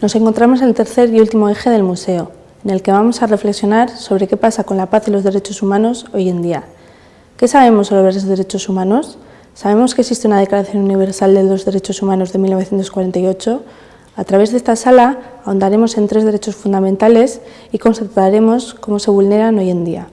Nos encontramos en el tercer y último eje del museo, en el que vamos a reflexionar sobre qué pasa con la paz y los derechos humanos hoy en día. ¿Qué sabemos sobre los derechos humanos? Sabemos que existe una Declaración Universal de los Derechos Humanos de 1948. A través de esta sala ahondaremos en tres derechos fundamentales y constataremos cómo se vulneran hoy en día.